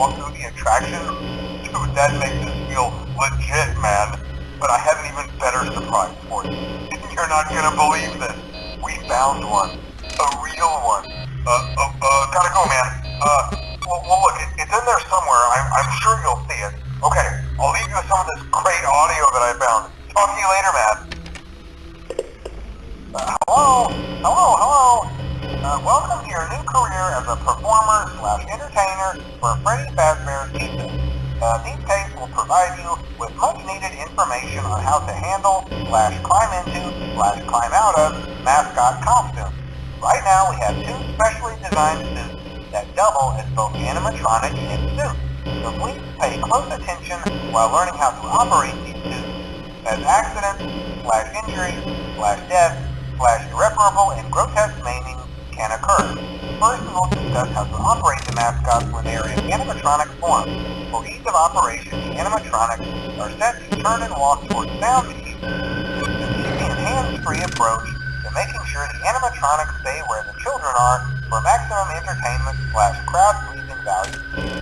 walk through the attraction? Dude, that makes this feel legit, man. But I have an even better surprise for you. You're not gonna believe set, turn and walk towards sound cues, keeping hands-free approach, to making sure the animatronics stay where the children are for maximum entertainment slash crowd-pleasing value.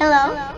Hello? Hello?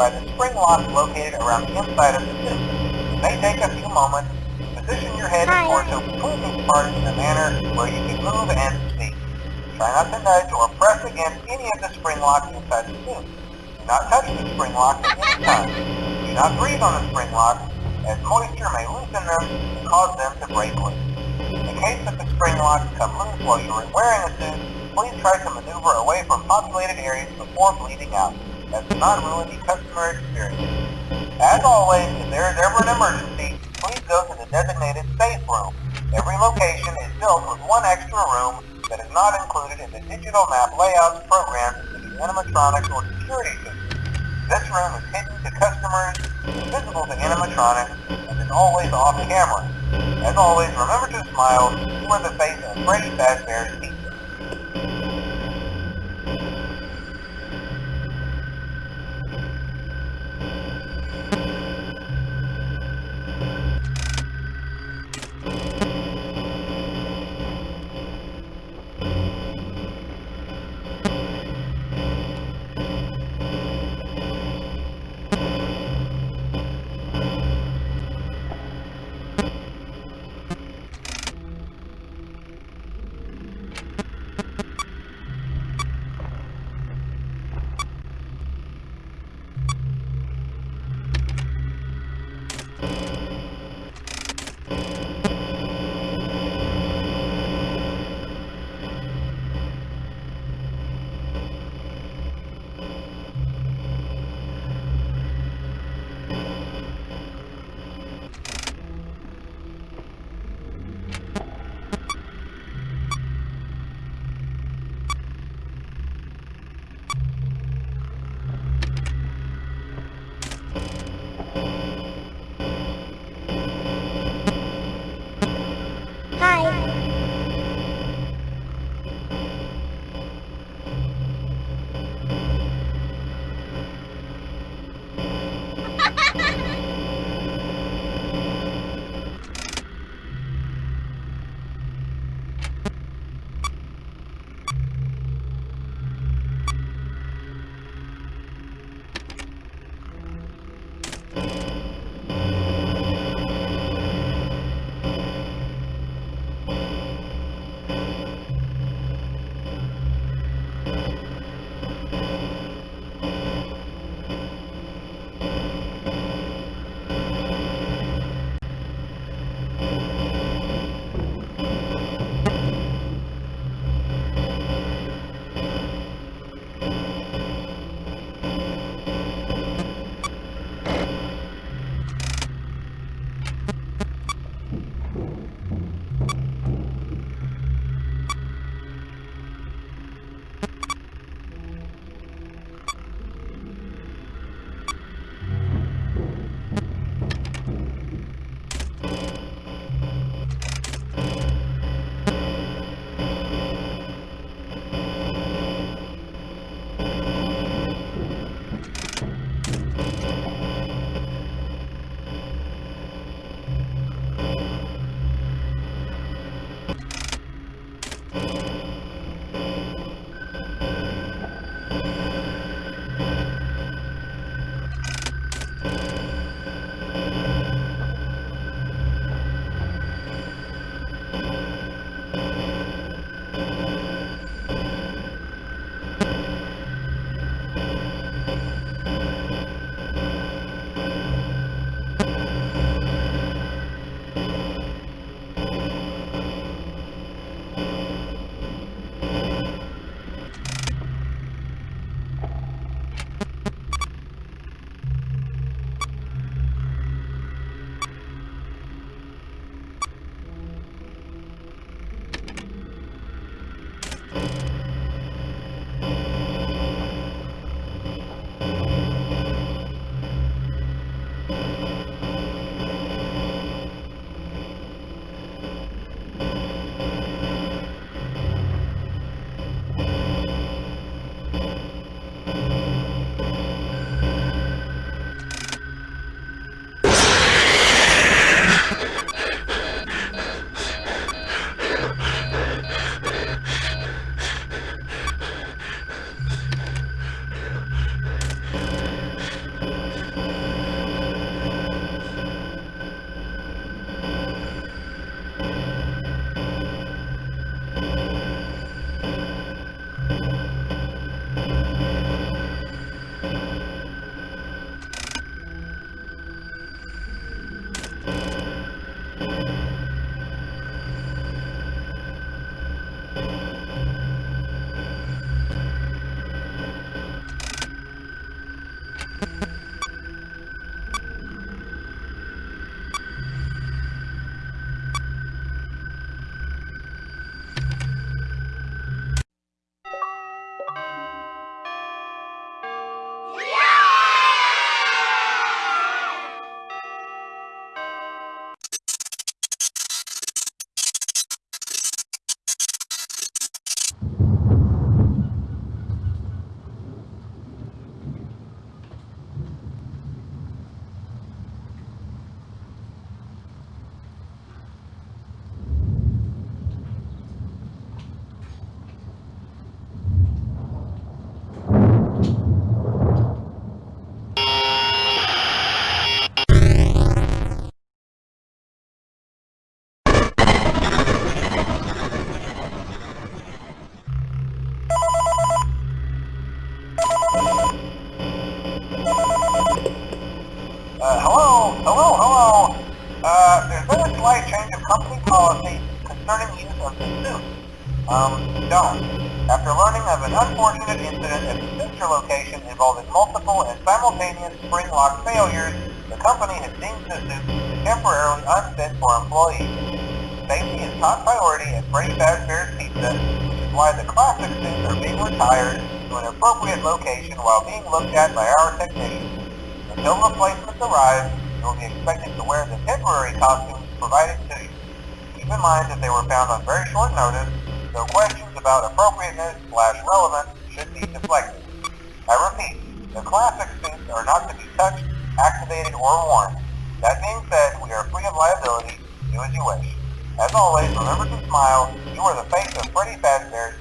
By the spring locks located around the inside of the suit. It may take a few moments position your head and torso between these parts in a manner where you can move and speak. Try not to nudge or press against any of the spring locks inside the suit. Do not touch the spring locks at any time. Do not breathe on the spring locks, as moisture may loosen them and cause them to break loose. In case that the spring locks come loose while you are wearing a suit, please try to maneuver away from populated areas before bleeding out. That does not ruin the customer experience. As always, if there is ever an emergency, please go to the designated safe room. Every location is built with one extra room that is not included in the digital map layouts programmed into the animatronics or security system. This room is hidden to customers, visible to animatronics, and is always off camera. As always, remember to smile. You are the face of Freddy Fazbear's involving multiple and simultaneous spring lock failures, the company has deemed the suit temporarily unfit for employees. Safety is top priority at Freddy Fazbear's Pizza, which is why the classic suits are being retired to an appropriate location while being looked at by our technicians. Until replacements arrive, you will be expected to wear the temporary costumes provided to you. Keep in mind that they were found on very short notice, so questions about appropriateness slash relevance should be deflected. I repeat, the classic suits are not to be touched, activated, or worn. That being said, we are free of liability. Do as you wish. As always, remember to smile. You are the face of Freddy Fazbear's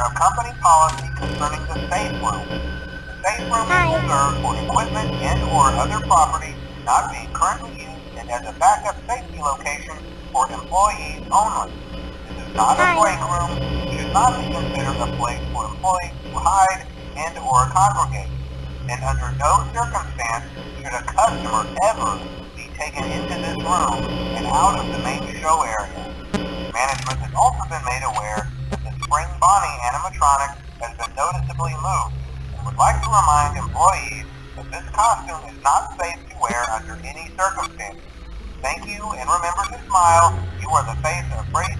no company policy concerning the safe room. The safe room is reserved for equipment and or other property not being currently used and as a backup safety location for employees only. This is not a break room, it should not be considered a place for employees to hide and or congregate. And under no circumstance should a customer ever be taken into this room and out of the main show area. Management has also been made aware that the Spring Bonnie animatronic has been noticeably moved and would like to remind employees that this costume is not safe to wear under any circumstances. Thank you and remember to smile. You are the face of Freddy